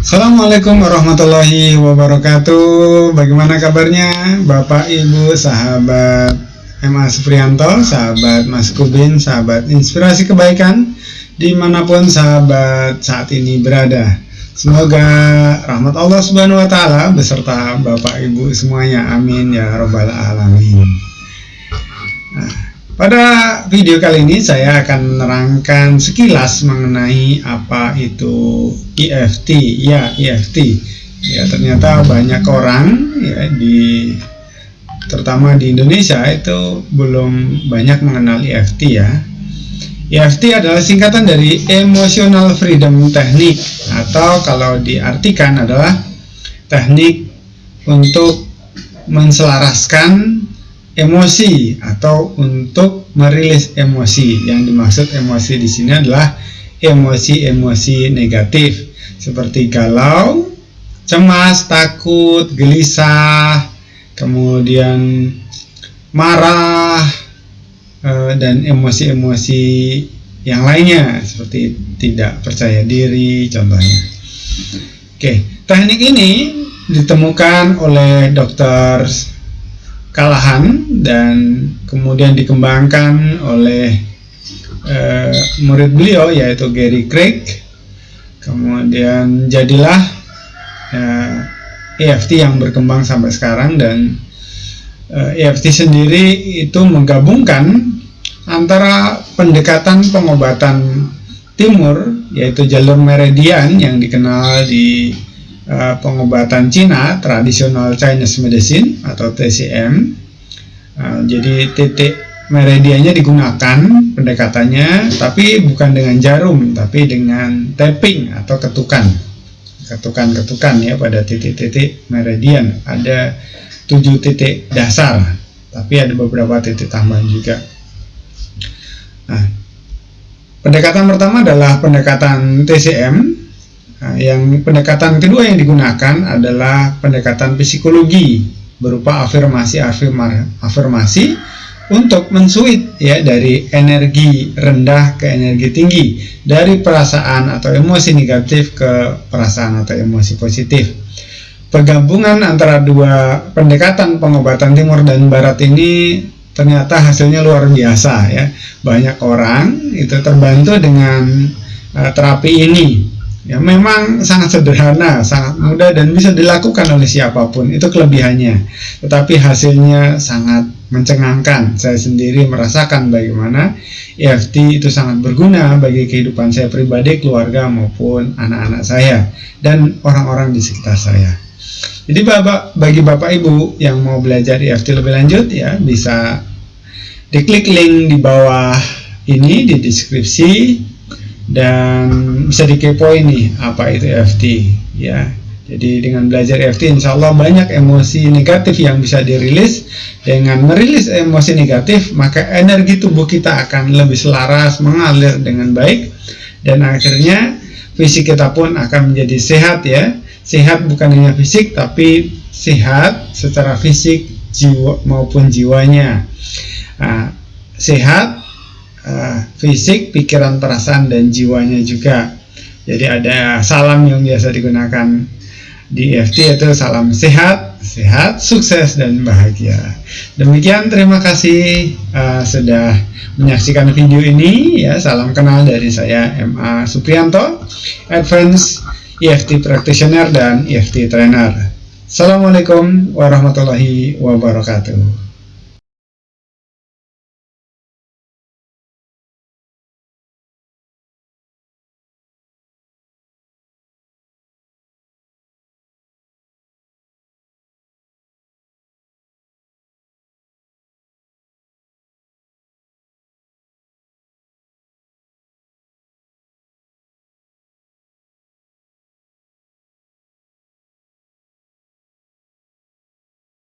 Assalamualaikum warahmatullahi wabarakatuh. Bagaimana kabarnya Bapak Ibu sahabat MA Suprianto Sahabat Mas Kubin Sahabat Inspirasi Kebaikan Di mana pun sahabat saat ini berada. Semoga rahmat Allah Subhanahu Wa Taala beserta Bapak Ibu semuanya. Amin ya Robbal Alamin pada video kali ini saya akan menerangkan sekilas mengenai apa itu EFT. Ya, EFT. Ya, ternyata banyak orang ya di terutama di Indonesia itu belum banyak mengenal EFT ya. EFT adalah singkatan dari Emotional Freedom Technique atau kalau diartikan adalah teknik untuk menselaraskan emosi atau untuk merilis emosi. Yang dimaksud emosi di sini adalah emosi-emosi negatif seperti galau, cemas, takut, gelisah, kemudian marah eh, dan emosi-emosi yang lainnya seperti tidak percaya diri contohnya. Oke, teknik ini ditemukan oleh dokter Kalahan dan kemudian dikembangkan oleh uh, murid beliau yaitu Gary Craig. Kemudian jadilah uh, eh, EFT yang berkembang sampai sekarang dan uh, eh, EFT sendiri itu menggabungkan antara pendekatan pengobatan timur yaitu jalur meridian yang dikenal di uh, pengobatan Cina tradisional Chinese medicine atau TCM eh, jadi titik meridiannya digunakan pendekatannya tapi bukan dengan jarum tapi dengan tapping atau ketukan. Ketukan-ketukan ya pada titik-titik meridian ada tujuh titik dasar tapi ada beberapa titik tambahan juga. Nah pendekatan pertama adalah pendekatan TCM Nah, yang pendekatan kedua yang digunakan adalah pendekatan psikologi berupa afirmasi-afirmasi untuk mensuit ya dari energi rendah ke energi tinggi dari perasaan atau emosi negatif ke perasaan atau emosi positif. Penggabungan antara dua pendekatan pengobatan timur dan barat ini ternyata hasilnya luar biasa ya. Banyak orang itu terbantu dengan uh, terapi ini ya memang sangat sederhana, sangat mudah dan bisa dilakukan oleh siapa pun. Itu kelebihannya. Tetapi hasilnya sangat mencengangkan. Saya sendiri merasakan bagaimana EFT itu sangat berguna bagi kehidupan saya pribadi, keluarga maupun anak-anak saya dan orang-orang di sekitar saya. Jadi bapak, bagi bapak ibu yang mau belajar EFT lebih lanjut ya bisa diklik link di bawah ini di deskripsi dan bisa dikepoin nih apa itu EFT ya. Jadi dengan belajar EFT insya Allah banyak emosi negatif yang bisa dirilis. Dengan merilis emosi negatif maka energi tubuh kita akan lebih selaras mengalir dengan baik. Dan akhirnya fisik kita pun akan menjadi sehat ya. Sehat bukan hanya fisik tapi sehat secara fisik jiwa maupun jiwanya. Nah, sehat uh, fisik, pikiran, perasaan, dan jiwanya juga. Jadi ada salam yang biasa digunakan di EFT yaitu salam sehat, sehat, sukses, dan bahagia. Demikian terima kasih uh, sudah menyaksikan video ini. Ya, salam kenal dari saya MA Suprianto, Advance EFT Practitioner dan EFT Trainer. Assalamualaikum warahmatullahi wabarakatuh.